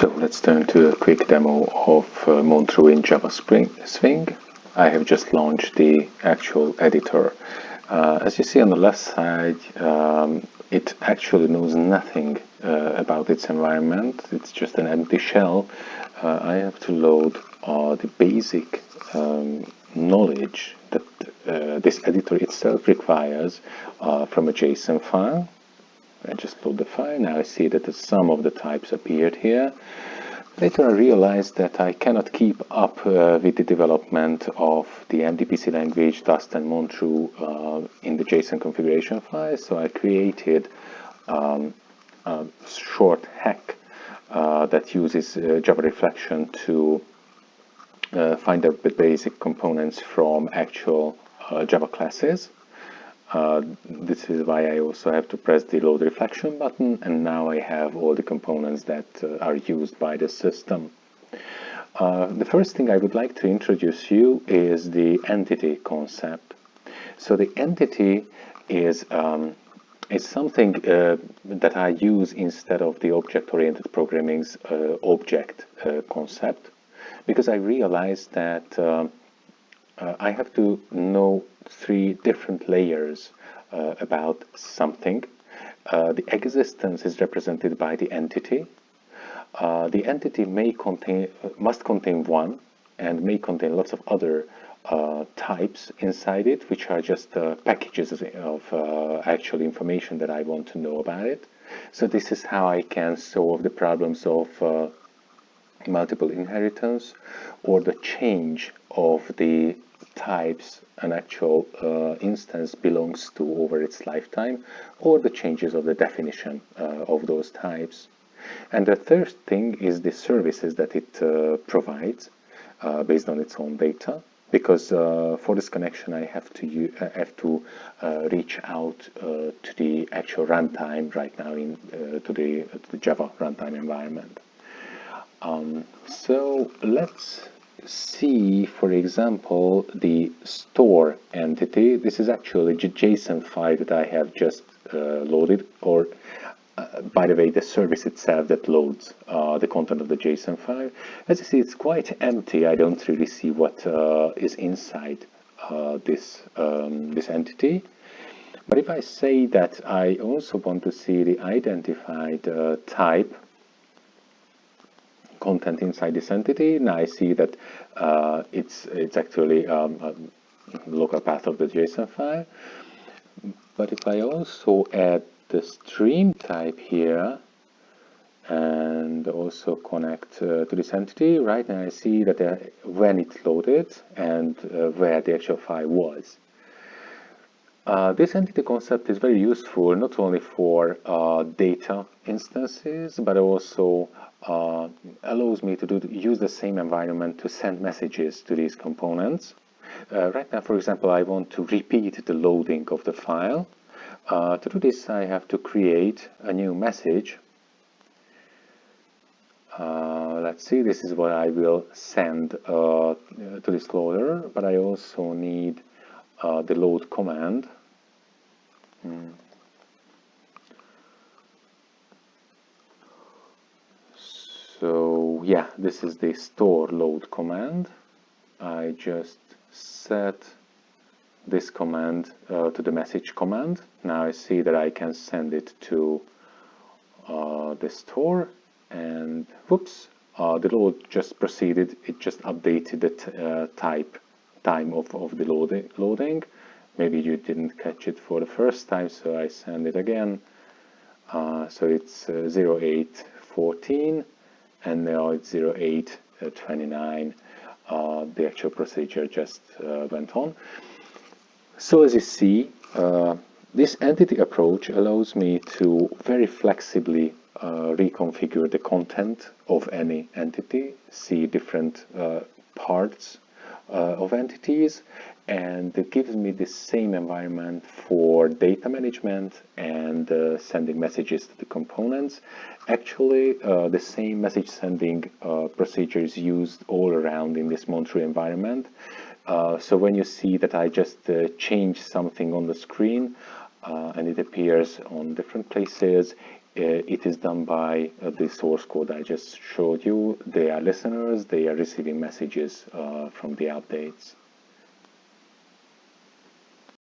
So let's turn to a quick demo of uh, Montreux in Java Spring Swing. I have just launched the actual editor. Uh, as you see on the left side, um, it actually knows nothing uh, about its environment. It's just an empty shell. Uh, I have to load uh, the basic um, knowledge that uh, this editor itself requires from a JSON file. I just load the file. Now I see that some of the types appeared here. Later I realized that I cannot keep up uh, with the development of the MDPC language, Dust and Montreux uh, in the JSON configuration file, so I created um, a short hack uh, that uses uh, Java Reflection to uh, find out the basic components from actual uh, Java classes. Uh, this is why I also have to press the load reflection button and now I have all the components that uh, are used by the system. Uh, the first thing I would like to introduce you is the entity concept. So the entity is, um, is something uh, that I use instead of the object-oriented programming's uh, object concept because I realized that um, uh, I have to know three different layers uh, about something. Uh, the existence is represented by the entity. Uh, the entity may contain, must contain one and may contain lots of other uh, types inside it, which are just uh, packages of actual information that I want to know about it. So this is how I can solve the problems of multiple inheritance or the change of the types an actual uh, instance belongs to over its lifetime or the changes of the definition uh, of those types. And the third thing is the services that it uh, provides uh, based on its own data because uh, for this connection I have to have to uh, reach out to the actual runtime right now in to the, to the Java runtime environment. Um, so let's see, for example, the store entity. This is actually a JSON file that I have just uh, loaded, or uh, by the way, the service itself that loads uh, the content of the JSON file. As you see, it's quite empty. I don't really see what uh, is inside uh, this, um, this entity. But if I say that I also want to see the identified uh, type content inside this entity. Now I see that uh, it's, it's actually um, a local path of the JSON file. But if I also add the stream type here and also connect uh, to this entity, right now I see that uh, when it loaded and uh, where the actual file was. Uh, this entity concept is very useful not only for uh, data instances, but also uh, allows me to do, use the same environment to send messages to these components. Uh, right now, for example, I want to repeat the loading of the file. Uh, to do this, I have to create a new message. Uh, let's see, this is what I will send to this loader, but I also need the load command Hmm. So yeah, this is the store load command. I just set this command uh, to the message command. Now I see that I can send it to uh, the store and whoops, uh, the load just proceeded. It just updated the uh, type time of, of the loading. loading maybe you didn't catch it for the first time so I send it again uh, so it's uh, 0814 and now it's 0829 uh, the actual procedure just uh, went on. So as you see uh, this entity approach allows me to very flexibly uh, reconfigure the content of any entity see different parts of entities and it gives me the same environment for data management and uh, sending messages to the components. Actually, uh, the same message sending uh, procedure is used all around in this Montreux environment. Uh, so when you see that I just uh, change something on the screen uh, and it appears on different places, Uh, it is done by uh, the source code I just showed you. They are listeners, they are receiving messages uh, from the updates.